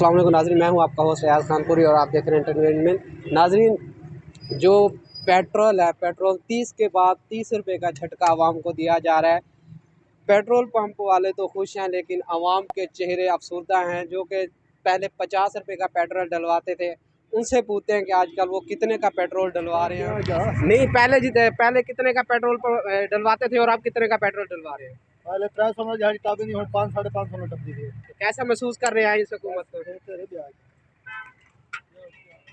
السلام علیکم ناظرین میں ہوں آپ کا ہوسٹ ریاض خان پوری اور آپ دیکھ رہے ہیں انٹرٹینمنٹ ناظرین جو پیٹرول ہے پیٹرول تیس کے بعد تیس روپے کا جھٹکا عوام کو دیا جا رہا ہے۔ پیٹرول پمپ والے تو خوش ہیں لیکن عوام کے چہرے افسردہ ہیں جو کہ پہلے پچاس روپے کا پیٹرول ڈلواتے تھے۔ ان سے پوچھتے ہیں کہ آج کل وہ کتنے کا پیٹرول ڈلوا رہے ہیں۔ نہیں پہلے جیتے پہلے کتنے کا پیٹرول ڈلواتے تھے اور آپ کتنے کا پیٹرول ڈلوا رہے ہیں؟ پہلے تر سو میں جہاں کتابیں نہیں ہوں پانچ ساڑھے پانچ سو میں ڈبی دی کیسا محسوس کر رہے ہیں اس حکومت کو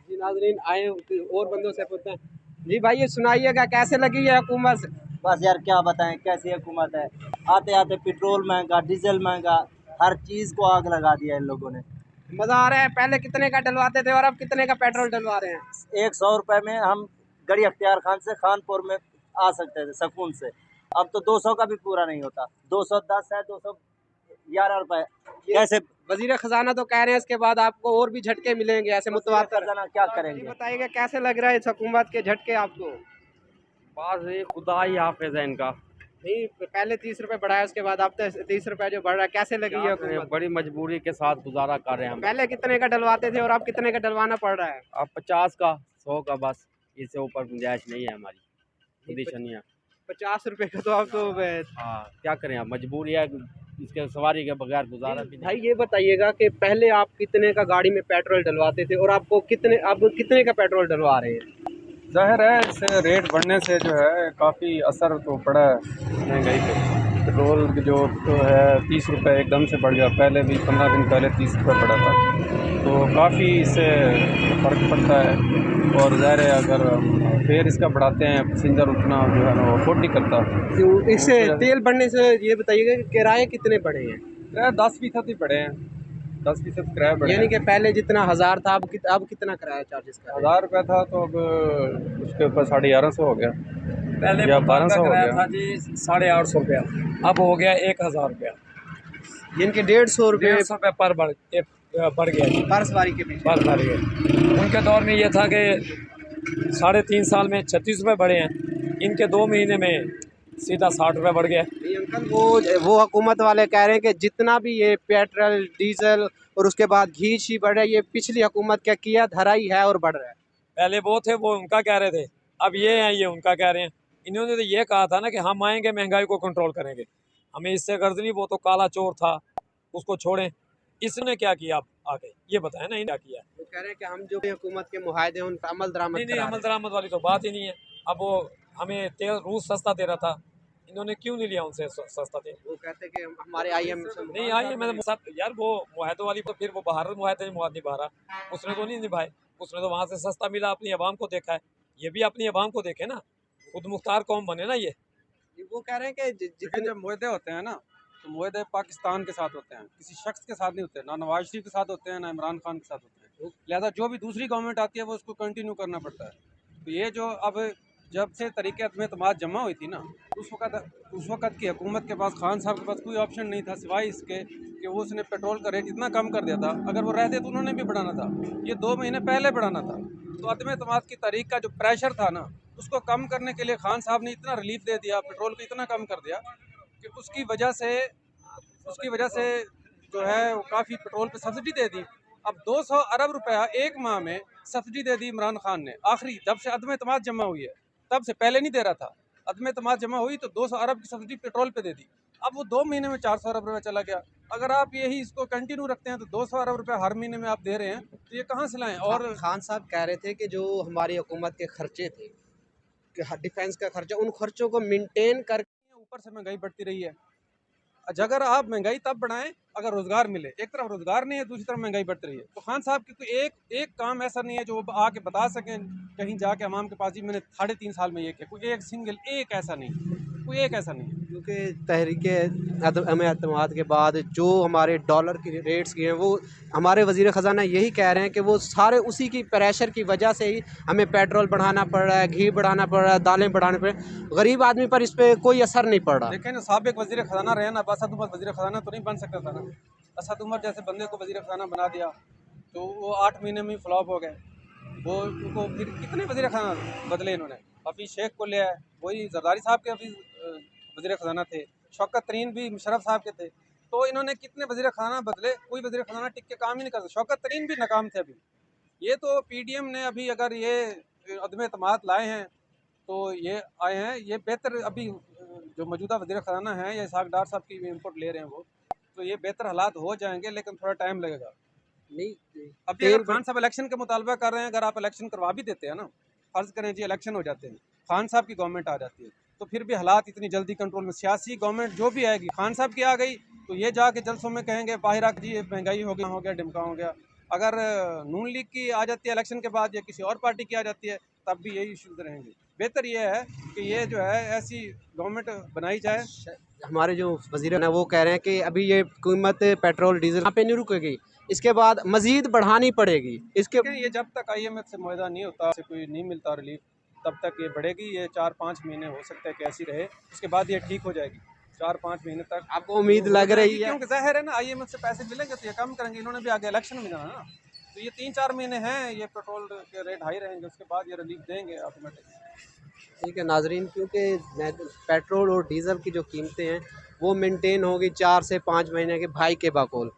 جی ناظرین آئے اور بندوں سے پوچھتے ہیں جی بھائی یہ سنائیے گا کیسے لگی ہے حکومت بس یار کیا بتائیں کیسی حکومت ہے آتے آتے پٹرول مہنگا ڈیزل مہنگا ہر چیز کو آگ لگا دیا ان لوگوں نے مزہ آ رہا ہے پہلے کتنے کا ڈلواتے تھے اور اب کتنے کا پیٹرول ڈلوا رہے ہیں ایک سو روپے میں ہم گڑی اختیار خان سے خان پور میں آ سکتے تھے سکون سے اب تو دو سو کا بھی پورا نہیں ہوتا۔ دو سو دس ہے دو سو گیارہ روپے۔ کیسے؟ وزیر خزانہ تو کہہ رہے ہیں اس کے بعد آپ کو اور بھی جھٹکے ملیں گے ایسے متواتر۔ کیا کریں گے؟ بتائیے گا کیسے لگ رہا ہے اس حکومت کے جھٹکے آپ کو؟ بعض خدا ہی حافظ ہے ان کا۔ نہیں پہلے تیس روپے بڑھایا اس کے بعد اب تیس روپے جو بڑھ رہا ہے کیسے لگی ہے بڑی مجبوری کے ساتھ گزارا کر رہے ہیں ہم۔ پہلے کتنے کا ڈلواتے تھے اور اب کتنے کا ڈلوانا پڑ رہا ہے؟ اب پچاس کا سو کا بس۔ اس سے اوپر گنجائش نہیں ہے ہماری۔ کنڈیشنیاں پچاس روپے کا تو اب تو ہاں کیا کریں اب مجبوری ہے اس کے سواری کے بغیر گزارا بھی بھائی یہ بتائیے گا کہ پہلے آپ کتنے کا گاڑی میں پیٹرول ڈلواتے تھے اور آپ کو کتنے اب کتنے کا پیٹرول ڈلوا رہے ہیں؟ ظاہر ہے اس سے ریٹ بڑھنے سے جو ہے کافی اثر تو پڑا ہے مہنگائی پہ۔ پٹرول کی جو ہے تیس روپے ایک دم سے بڑھ گیا۔ پہلے بھی پندرہ دن پہلے تیس روپے پڑا تھا۔ تو کافی اس سے فرق پڑتا ہے۔ اور ظاہر ہے اگر فیئر اس کا بڑھاتے ہیں پیسنجر اتنا جو ہے نا وہ افورڈ نہیں کرتا۔ اس سے تیل بڑھنے سے یہ بتائیے گا کہ کرائے کتنے بڑھے ہیں؟ کرایہ دس فیصد ہی بڑھے ہیں۔ دس فیصد کرایہ بڑھے یعنی کہ پہلے جتنا ہزار تھا اب اب کتنا کرایہ چارجز کا ہزار روپے تھا تو اب اس کے اوپر ساڑھے گیارہ سو ہو گیا۔ پہلے یا بارہ سو گیا۔ تھا جی ساڑھے آٹھ سو روپیہ اب ہو گیا ایک ہزار روپیہ۔ جن کے ڈیڑھ سو روپے ڈیڑھ سو روپے پر بڑھ ایک بڑھ گیا۔ پر سواری کے پر بڑھ گیا ان کے دور میں یہ تھا کہ ساڑھے تین سال میں چھتیس روپے بڑھے ہیں۔ ان کے دو مہینے میں سیدھا ساٹھ روپے بڑھ گیا۔ انکل وہ وہ حکومت والے کہہ رہے ہیں کہ جتنا بھی یہ پیٹرول ڈیزل اور اس کے بعد گھی شی بڑھ رہا ہے یہ پچھلی حکومت کا کیا دھرا ہی ہے اور بڑھ رہا ہے۔ پہلے وہ تھے وہ ان کا کہہ رہے تھے۔ اب یہ ہیں یہ ان کا کہہ رہے ہیں۔ انہوں نے تو یہ کہا تھا نا کہ ہم آئیں گے مہنگائی کو کنٹرول کریں گے۔ ہمیں اس سے غرض نہیں وہ تو کالا چور تھا اس کو چھوڑیں۔ اس نے کیا کیا اب آگے؟ یہ بتائیں نا کیا کیا؟ وہ کہہ رہے ہیں کہ ہم جو حکومت کے معاہدے ہیں ان پر عمل درآمد نہیں عمل درآمد والی تو بات ہی نہیں ہے۔ اب وہ ہمیں تیل روس سستا دے رہا تھا۔ انہوں نے کیوں نہیں لیا ان سے سستا تیل۔ وہ کہتے ہیں کہ ہمارے آئی ایم نہیں آئیے میں نے سب یار وہ معاہدوں والی تو پھر وہ باہر معاہدے معاہدے نبھا رہا۔ اس نے تو نہیں نبھائے۔ اس نے تو وہاں سے سستا ملا اپنی عوام کو دیکھا ہے۔ یہ بھی اپنی عوام کو دیکھے نا۔ خود مختار قوم بنے نا یہ۔ وہ کہہ رہے ہیں کہ جتنے جب معاہدے ہوتے ہیں نا تو معاہدے پاکستان کے ساتھ ہوتے ہیں۔ کسی شخص کے ساتھ نہیں ہوتے، نہ نواز شریف کے ساتھ ہوتے ہیں، نہ عمران خان کے ساتھ ہوتے ہیں۔ لہذا جو بھی دوسری گورنمنٹ آتی ہے، وہ اس کو کنٹینیو کرنا پڑتا ہے۔ تو یہ جو اب جب سے طریقے عدم اعتماد جمع ہوئی تھی نا، اس وقت اس وقت کی حکومت کے پاس، خان صاحب کے پاس کوئی آپشن نہیں تھا، سوائے اس کے کہ وہ اس نے پیٹرول کا ریٹ اتنا کم کر دیا تھا۔ اگر وہ رہتے تو انہوں نے بھی بڑھانا تھا۔ یہ دو مہینے پہلے بڑھانا تھا۔ تو عدم اعتماد کی تاریخ کا جو پریشر تھا نا، اس کو کم کرنے کے لیے خان صاحب نے اتنا ریلیف دے دیا پیٹرول کو اتنا کم کر دیا۔ کہ اس کی وجہ سے، اس کی وجہ سے جو ہے وہ کافی پیٹرول پہ سبسڈی دے دی۔ اب دو سو ارب روپیہ ایک ماہ میں سبسڈی دے دی عمران خان نے۔ آخری، جب سے عدم اعتماد جمع ہوئی ہے، تب سے پہلے نہیں دے رہا تھا۔ عدم اعتماد جمع ہوئی تو دو سو ارب کی سبسڈی پیٹرول پہ دے دی۔ اب وہ دو مہینے میں چار سو ارب روپیہ چلا گیا۔ اگر آپ یہی اس کو کنٹینیو رکھتے ہیں تو دو سو ارب روپیہ ہر مہینے میں آپ دے رہے ہیں، تو یہ کہاں سے لائیں؟ اور اور خان صاحب کہہ رہے تھے کہ جو ہماری حکومت کے خرچے تھے، کہ ڈیفینس کا خرچہ، ان خرچوں کو مینٹین کر اوپر سے مہنگائی بڑھتی رہی ہے۔ اچھا، اگر آپ مہنگائی تب بڑھائیں اگر روزگار ملے، ایک طرف روزگار نہیں ہے، دوسری طرف مہنگائی بڑھتی رہی ہے۔ تو خان صاحب کی کوئی ایک ایک کام ایسا نہیں ہے جو وہ آ کے بتا سکیں، کہیں جا کے عوام کے پاس جی میں نے ساڑھے تین سال میں یہ کیا، کوئی ایک سنگل ایک ایسا نہیں۔ کوئی ایک ایسا نہیں ہے۔ کیونکہ تحریک عدم اعتماد کے بعد جو ہمارے ڈالر کی ریٹس کی ہیں وہ ہمارے وزیر خزانہ یہی کہہ رہے ہیں کہ وہ سارے اسی کی پریشر کی وجہ سے ہی ہمیں پیٹرول بڑھانا پڑ رہا ہے گھی بڑھانا پڑ رہا ہے دالیں بڑھانے پڑ رہے ہیں۔ غریب آدمی پر اس پہ کوئی اثر نہیں پڑ رہا۔ دیکھیں نا سابق وزیر خزانہ رہے نا اسد عمر وزیر خزانہ تو نہیں بن سکتا تھا نا۔ اسد عمر جیسے بندے کو وزیر خزانہ بنا دیا تو وہ آٹھ مہینے میں فلاپ ہو گئے۔ وہ ان کو پھر کتنے وزیر خزانہ بدلے انہوں نے؟ حفیظ شیخ کو لیا ہے وہی زرداری صاحب کے حفیظ وزیر خزانہ تھے۔ شوکت ترین بھی مشرف صاحب کے تھے۔ تو انہوں نے کتنے وزیر خزانہ بدلے؟ کوئی وزیر خزانہ ٹک کے کام ہی نہیں کرتا۔ شوکت ترین بھی ناکام تھے ابھی۔ یہ تو پی ڈی ایم نے ابھی اگر یہ عدم اعتماد لائے ہیں تو یہ آئے ہیں۔ یہ بہتر ابھی جو موجودہ وزیر خزانہ ہیں یا اسحاق ڈار صاحب کی انپٹ لے رہے ہیں وہ تو یہ بہتر حالات ہو جائیں گے لیکن تھوڑا ٹائم لگے گا۔ نہیں ابھی اگر خان صاحب الیکشن کے مطالبہ کر رہے ہیں اگر آپ الیکشن کروا بھی دیتے ہیں نا فرض کریں جی الیکشن ہو جاتے ہیں خان صاحب کی گورنمنٹ آ جاتی ہے۔ تو پھر بھی حالات اتنی جلدی کنٹرول میں سیاسی گورنمنٹ جو بھی آئے گی خان صاحب کی آ گئی تو یہ جا کے جلسوں میں کہیں گے باہر آ جی مہنگائی ہو گیا ہو گیا ڈمکا ہو گیا۔ اگر نون لیگ کی آ جاتی ہے الیکشن کے بعد یا کسی اور پارٹی کی آ جاتی ہے تب بھی یہی ایشوز رہیں گے۔ بہتر یہ ہے کہ یہ جو ہے ایسی گورنمنٹ بنائی جائے۔ ہمارے جو وزیر ہیں وہ کہہ رہے ہیں کہ ابھی یہ قیمت پیٹرول ڈیزل یہاں پہ نہیں رکے گی۔ اس کے بعد مزید بڑھانی پڑے گی۔ اس کے یہ جب تک آئی ایم ایف سے معاہدہ نہیں ہوتا اسے کوئی نہیں ملتا ریلیف تب تک یہ بڑھے گی یہ چار پانچ مہینے ہو سکتا ہے کہ ایسی رہے اس کے بعد یہ ٹھیک ہو جائے گی۔ چار پانچ مہینے تک۔ آپ کو امید لگ رہی ہے۔ کیونکہ ظاہر ہے نا آئی ایم ایف سے پیسے ملیں گے تو یہ کم کریں گے انہوں نے بھی آگے الیکشن میں جانا نا۔ تو یہ تین چار مہینے ہیں یہ پیٹرول کے ریٹ ہائی رہیں گے اس کے بعد یہ ریلیف دیں گے آٹومیٹک ٹھیک ہے ناظرین کیونکہ پیٹرول اور ڈیزل کی جو قیمتیں ہیں وہ مینٹین ہوگی چار سے پانچ مہینے کے بھائی کے باقول